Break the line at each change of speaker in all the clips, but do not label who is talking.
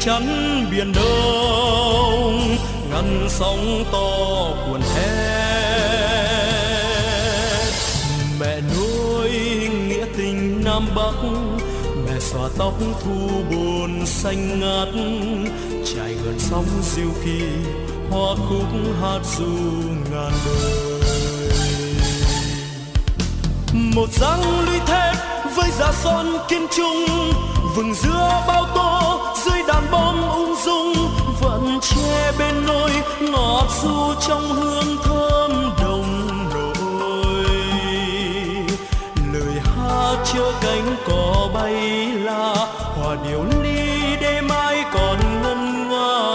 chắn biển đông, ngăn sóng to cuồn hét mẹ nuôi nghĩa tình nam bắc, mẹ xòa tóc thu buồn xanh ngát trải gần sóng diêu kỳ, hoa khúc hát du ngàn đời. Một dáng lũy thép với giá son kiên trung, vừng giữa bao tô dưới đá bom ung dung vẫn che bên nôi ngọt du trong hương thơm đồng nổi. Lời hát chứa cánh cỏ bay là hòa điệu ly đêm mai còn ngân nga.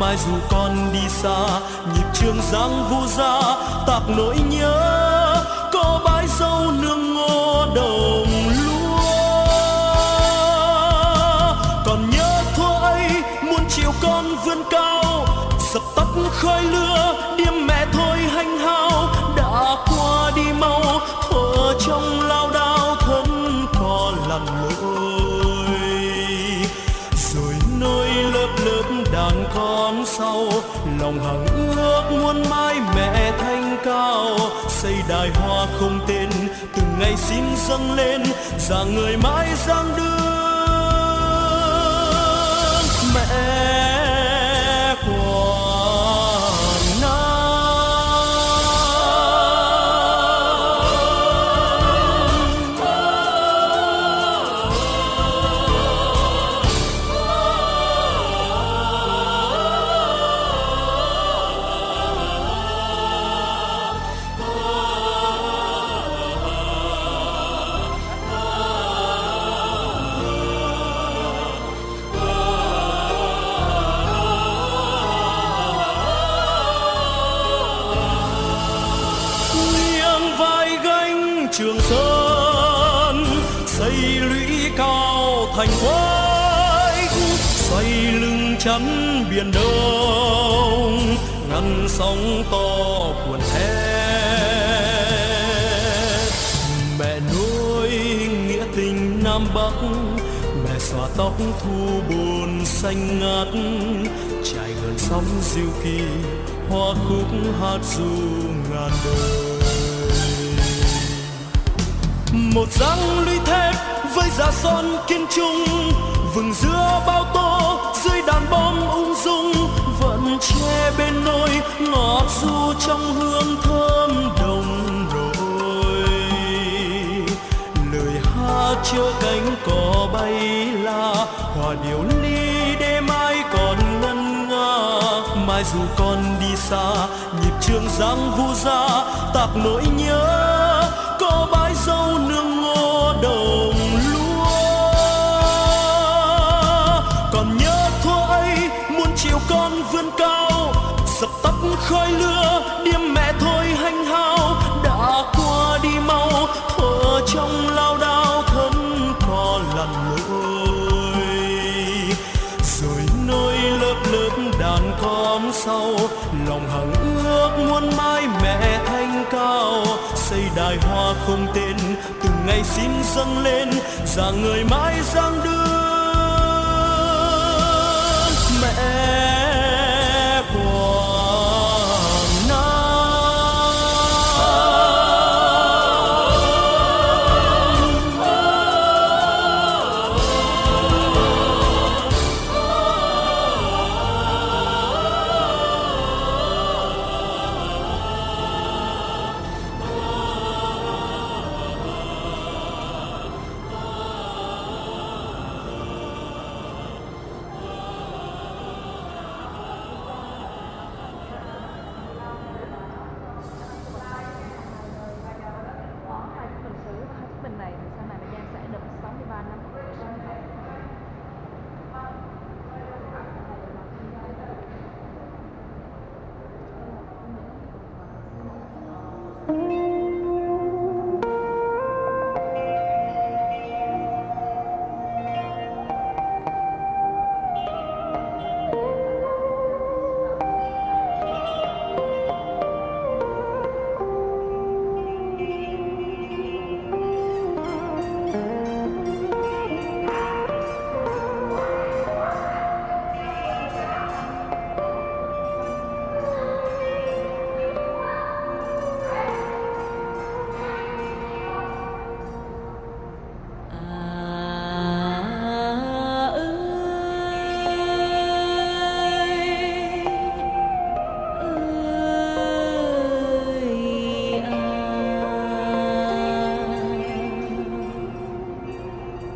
Mai dù con đi xa, nhịp trường giang vu ra tạc nỗi nhớ, có bãi dâu nương ngô đồng khói lửa, điềm mẹ thôi hành hao. Đã qua đi mau, thở trong lao đao thân có lặn lội rồi nơi lớp lớp đàn con sau, lòng hằng ước muốn mai mẹ thanh cao. Xây đài hoa không tên, từng ngày xin dâng lên rằng người mãi giang đưa thành quái xoay lưng chắn biển đông, ngăn sóng to cuồn thét mẹ nuôi nghĩa tình nam bắc, mẹ xòa tóc thu buồn xanh ngát trải gần sóng diêu kỳ, hoa khúc hát du ngàn đời một dáng lũy thép với giá son kiên trung, vừng giữa bao tô dưới đàn bom ung dung, vẫn che bên nôi ngọt du trong hương thơm đồng đội lời hát chưa cánh cỏ bay la, hòa điệu ly đêm mai còn ngân nga. Mai dù con đi xa, nhịp trường giang vu ra, tạc nỗi nhớ muốn chiều con vươn cao, dập tắt khói lửa, điềm mẹ thôi hành hao. Đã qua đi mau, Thở trong lao đao, thân có lặn lội rồi nơi lớp lớp đàn con sau, lòng hằng ước muôn mai mẹ thanh cao. Xây đài hoa không tên, từng ngày xin dâng lên rằng người mãi giang đưa. Mẹ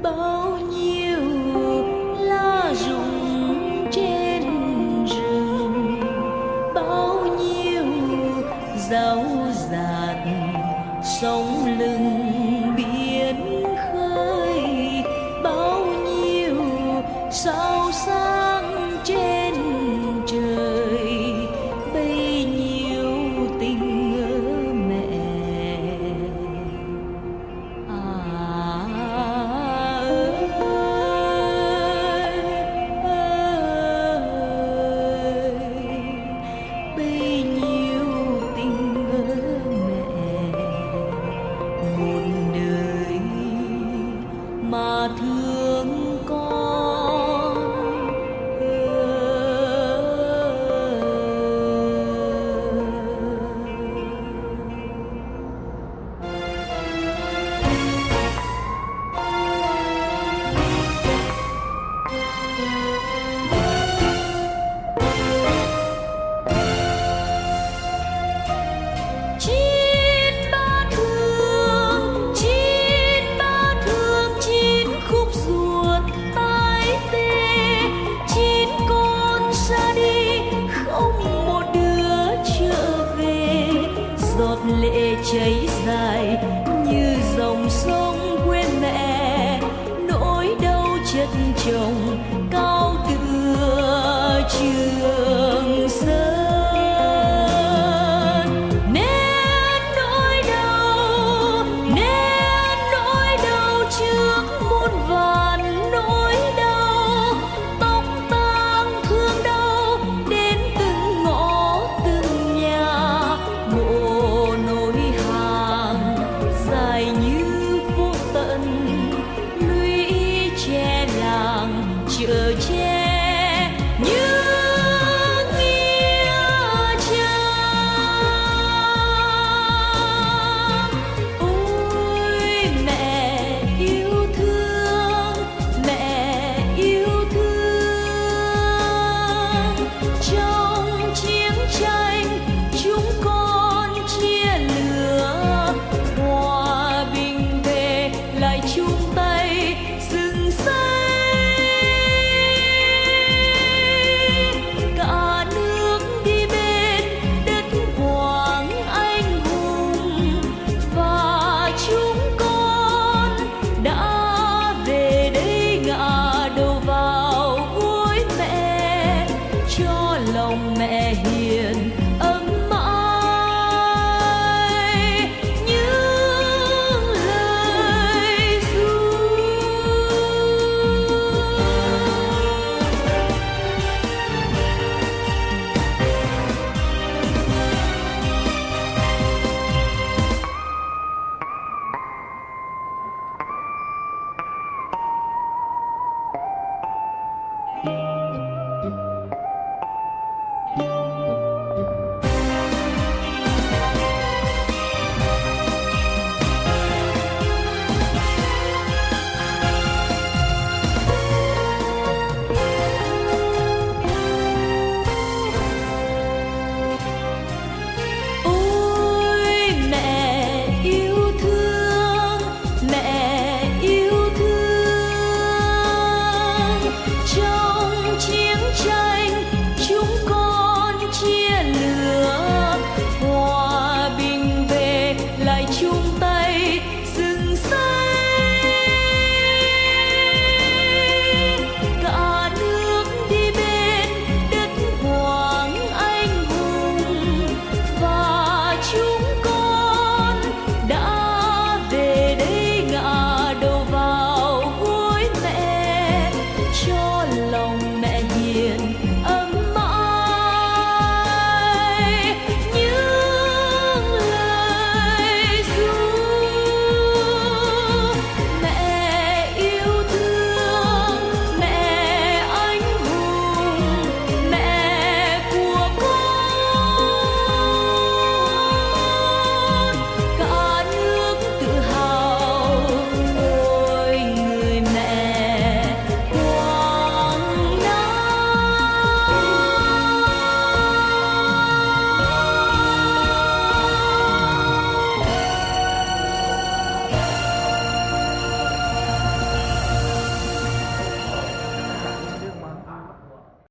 Oh.